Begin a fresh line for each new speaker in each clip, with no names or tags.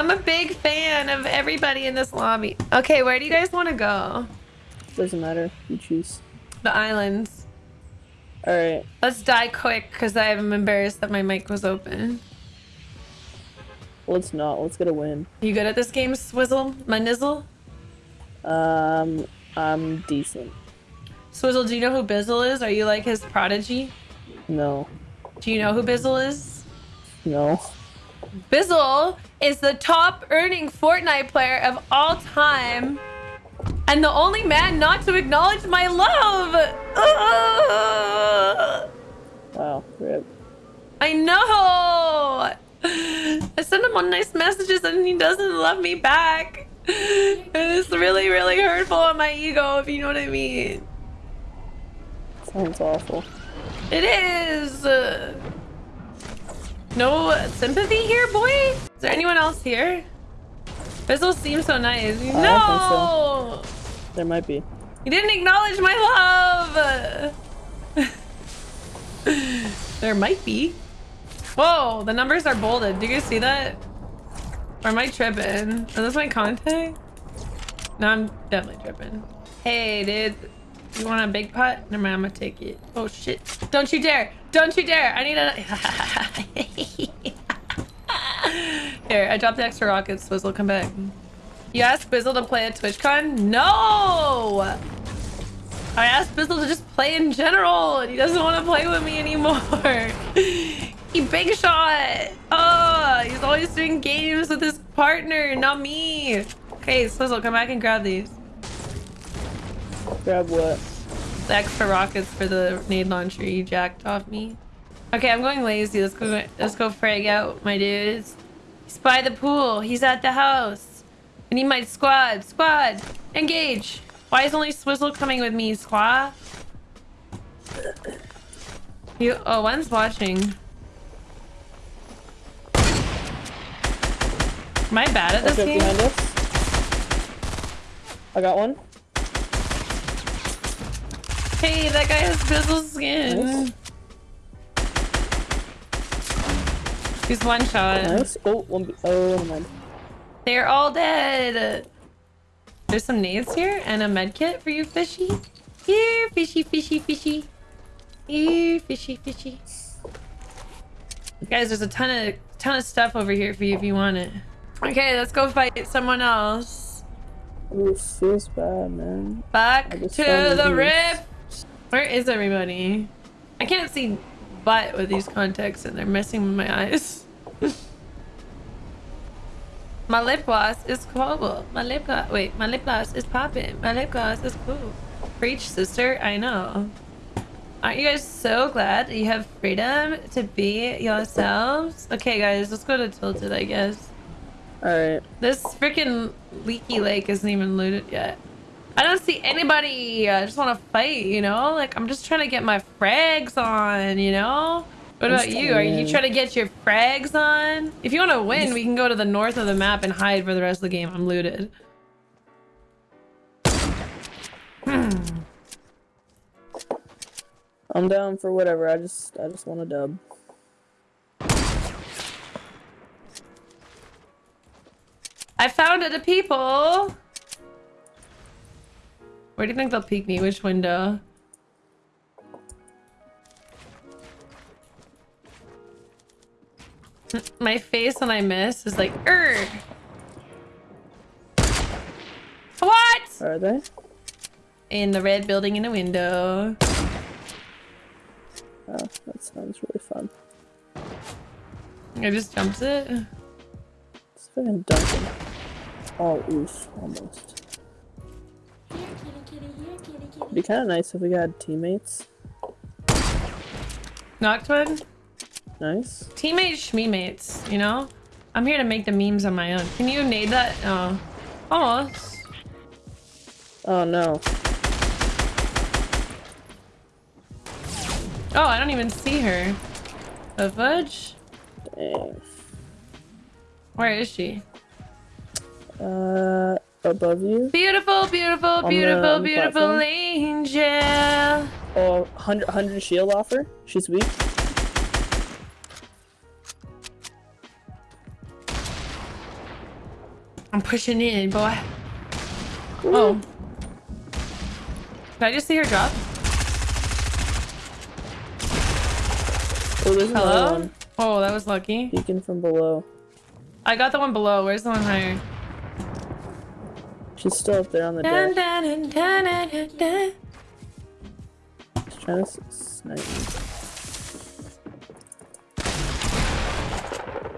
I'm a big fan of everybody in this lobby. Okay, where do you guys want to go?
Doesn't matter. You choose.
The islands.
All right.
Let's die quick because I'm embarrassed that my mic was open.
Let's not. Let's get a win.
You good at this game, Swizzle? My nizzle?
Um, I'm decent.
Swizzle, do you know who Bizzle is? Are you like his prodigy?
No.
Do you know who Bizzle is?
No.
Bizzle is the top earning Fortnite player of all time. And the only man not to acknowledge my love. Ugh.
Wow. Rip.
I know. I send him on nice messages and he doesn't love me back. It's really, really hurtful on my ego, if you know what I mean.
Sounds awful.
It is. No sympathy here, boy? Is there anyone else here? Bizzle seems so nice.
I
no!
There might be.
You didn't acknowledge my love! there might be. Whoa, the numbers are bolded. Do you guys see that? Or am I tripping? Is this my contact? No, I'm definitely tripping. Hey, dude. You want a big pot? Never mind, I'm gonna take it. Oh shit. Don't you dare! Don't you dare! I need a... Here, I dropped the extra rockets. Swizzle, come back. You asked Bizzle to play at TwitchCon? No! I asked Bizzle to just play in general, and he doesn't want to play with me anymore. he big shot. Oh, he's always doing games with his partner, not me. Okay, Swizzle, come back and grab these.
Grab what?
The extra rockets for the nade launcher you jacked off me. Okay, I'm going lazy. Let's go. Let's go frag out, my dudes. He's by the pool. He's at the house. I need my squad. Squad, engage. Why is only Swizzle coming with me, squad? You. Oh, one's watching. Am I bad at this game?
I got one.
Hey, that guy has Bizzle skin.
Nice.
He's one shot.
Nice. Oh, one. Oh, never mind.
They're all dead. There's some nades here and a med kit for you, fishy. Here, fishy, fishy, fishy. Here, fishy, fishy. Guys, there's a ton of ton of stuff over here for you if you want it. Okay, let's go fight someone else.
Ooh, feels bad, man.
Back to the
these.
Where is everybody? I can't see butt with these contacts and they're messing with my eyes. my lip gloss is cool. My lip gloss, wait, my lip gloss is popping. My lip gloss is cool. Preach, sister. I know. Aren't you guys so glad that you have freedom to be yourselves? Okay, guys, let's go to Tilted, I guess.
Alright.
This freaking leaky lake isn't even looted yet. I don't see anybody. Uh, I just want to fight, you know? Like, I'm just trying to get my frags on, you know? What about you? Are you
trying.
to get your frags on? If you want to win, we can go to the north of the map and hide for the rest of the game. I'm looted. Hmm.
I'm down for whatever. I just, I just want a dub.
I found it, the people. Where do you think they'll peek me? Which window? My face when I miss is like, Erg. What?
Are they?
In the red building in a window.
Oh, that sounds really fun.
I just jumped it.
It's fucking Duncan. Oh, oof, almost. It'd be kind of nice if we had teammates.
Noctwin?
Nice.
Teammates, schmeemates, you know? I'm here to make the memes on my own. Can you nade that? Oh. Almost.
Oh no.
Oh, I don't even see her. The fudge?
Dang.
Where is she?
Uh, above you.
Beautiful, beautiful, beautiful,
the
beautiful
platform.
angel.
Oh, 100, 100 shield offer. She's weak.
I'm pushing in, boy. Oh. Did I just see her drop?
Oh,
Hello? Oh, that was lucky.
Peeking from below.
I got the one below. Where's the one higher?
She's still up there on the deck.
dun, dun, dun, dun.
She's trying to snipe me.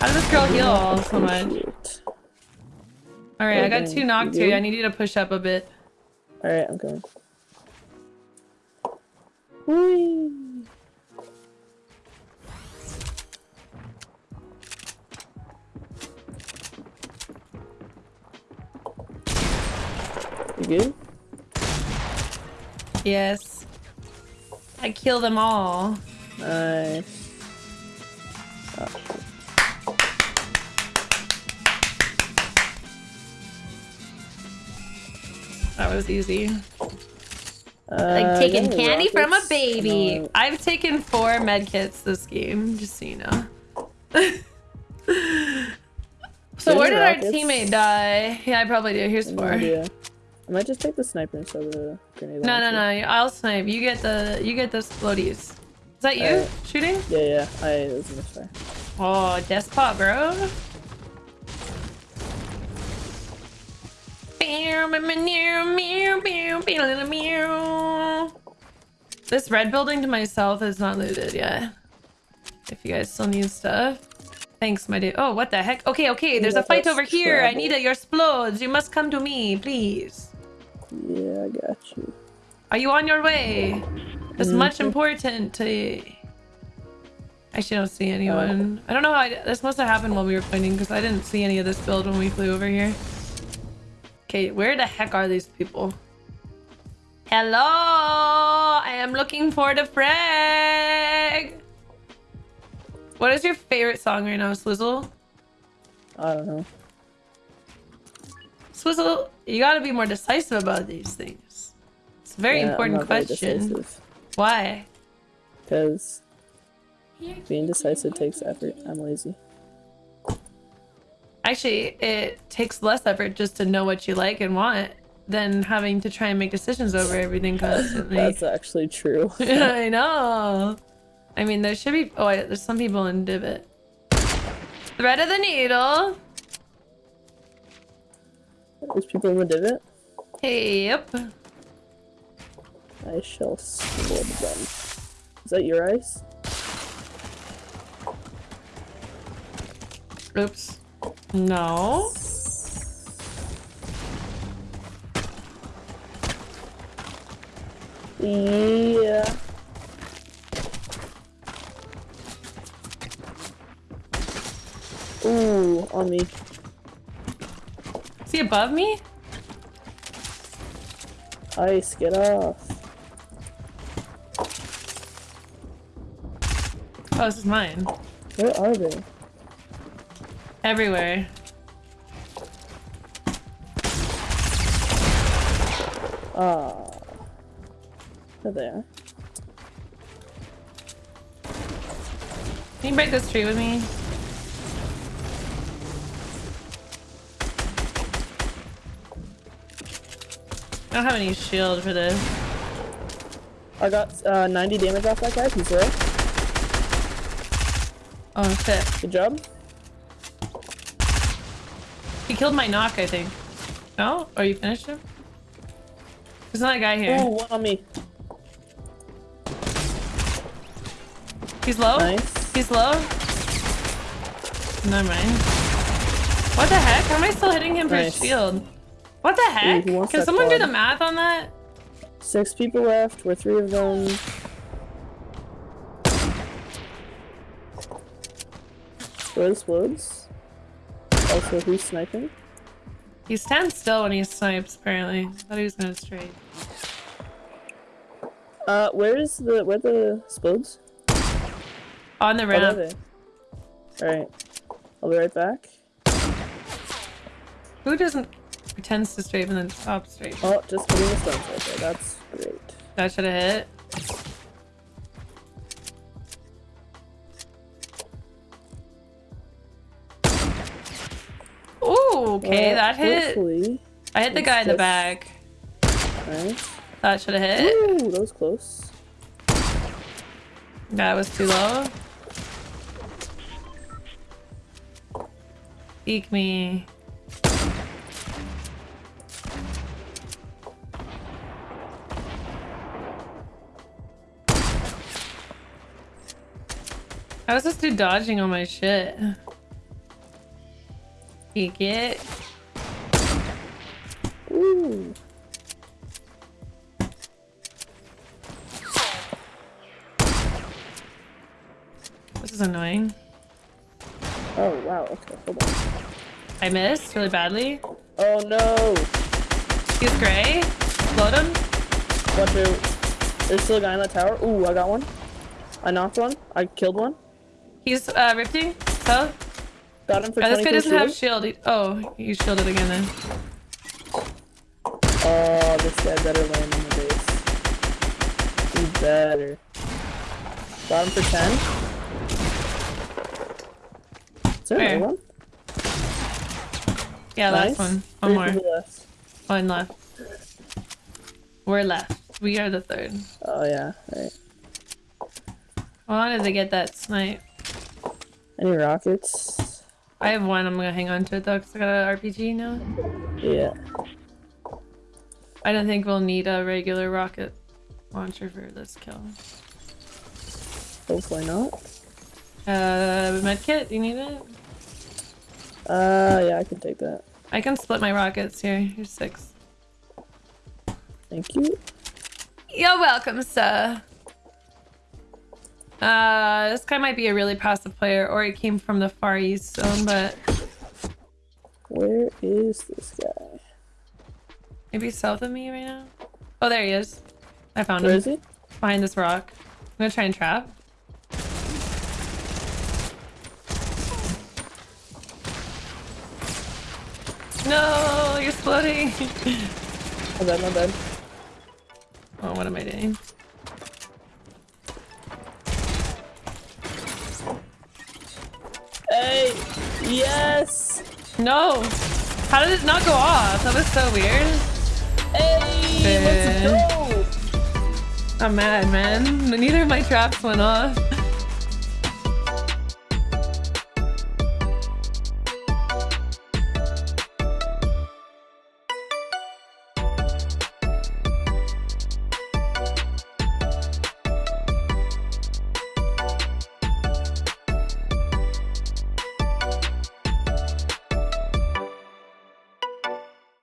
How does this girl heal all so much? Alright, I got two knocked
you
here. I need you to push up a bit.
Alright, I'm going. Whee! Good?
Yes. I kill them all.
Nice. Oh.
That was easy.
Uh,
Like taking candy from a baby. I've taken four med kits this game, just so you know. so where did our teammate die? Yeah, I probably do. Here's four.
I might just take the sniper instead of the grenade
No, no,
launcher.
no. I'll snipe. You get the you get the explodies. Is that you
Alright.
shooting?
Yeah, yeah, I it was misfire.
Oh, despot, bro. This red building to my south is not looted yet. If you guys still need stuff. Thanks, my dude. Oh, what the heck? Okay, okay, there's a fight over here. I need your explodes. You must come to me, please.
Yeah, I got you.
Are you on your way? It's much
Mhm.
important to. Actually, I don't see anyone. I don't know how I, this must have happened while we were fighting because I didn't see any of this build when we flew over here. Okay, where the heck are these people? Hello, I am looking for the frag. What is your favorite song right now, Swizzle?
I don't know.
Swizzle, you gotta be more decisive about these things. It's a very
Yeah,
important
not very
question. Why?
Because being decisive takes effort. I'm lazy.
Actually, it takes less effort just to know what you like and want than having to try and make decisions over everything constantly.
That's actually true.
I know. I mean, there should be. Oh, wait, there's some people in Divot. Thread of the needle.
There's people in the divot.
Hey, yep.
I shall sword them. Is that your ice?
Oops. No.
Yeah. Ooh, on me.
He above me?
Ice, get off.
Oh, this is mine.
Where are they?
Everywhere.
Ah. There they are.
Can you break this tree with me? Don't have any shield for this.
I got uh, 90 damage off that guy. He's there.
Oh shit.
Good job.
He killed my knock, I think. No? Or you finished him? There's another guy here.
Ooh, one on me.
He's low?
Nice.
He's low? Never mind. What the heck? How am I still hitting him for his shield? What the heck?
he
Can someone do the math on that?
Six people left. We're three of them. What explodes? Also, who's sniping?
He stands still when he snipes, apparently. I thought he was gonna straight.
Uh, where is the where the explodes?
On the
Oh,
ramp.
they. All right, I'll be right back.
Who doesn't pretends to strafe and then stops straight?
Oh, just hitting the stones right there. That's great.
That should have hit. Ooh, Oh, okay,
Well,
that hit.
Hopefully.
I hit the guy in the back.
Nice.
That should have hit.
Ooh, that was close.
That was too low. Eek me. I was just do dodging on my shit. Eek it.
Ooh.
This is annoying.
Oh, wow. Okay, hold on.
I missed really badly.
Oh, no.
He's gray. Explode him.
Watch out. There's still a guy in the tower. Ooh, I got one. I knocked one. I killed one.
He's uh, rifting. So,
Got him for
oh, this guy doesn't have
shield.
He- oh, he's shielded again then.
Oh, this guy better land on the base. He better. Got him for 10. Is there
Where?
another one?
Yeah,
nice.
last one. One
Three
more.
left.
One left. We're left. We are the third.
Oh, yeah. Right.
I wanted to get that snipe.
Any rockets?
I have one. I'm gonna hang on to it though, cause I got an RPG now.
Yeah.
I don't think we'll need a regular rocket launcher for this kill.
Hopefully not.
Uh, medkit. Do you need it?
Uh, yeah, I can take that.
I can split my rockets here. Here's six.
Thank you.
You're welcome, sir. Uh, this guy might be a really passive player, or he came from the Far East zone, but
Where is this guy?
maybe south of me right now. Oh, there he is. I found
Where
him
is he?
behind this rock. I'm gonna try and trap. No, you're exploding.
My bad, my bad.
oh, what am I doing?
Yes!
No! How did it not go off? That was so weird.
Hey! Let's go! Eh.
I'm mad, man. Neither of my traps went off.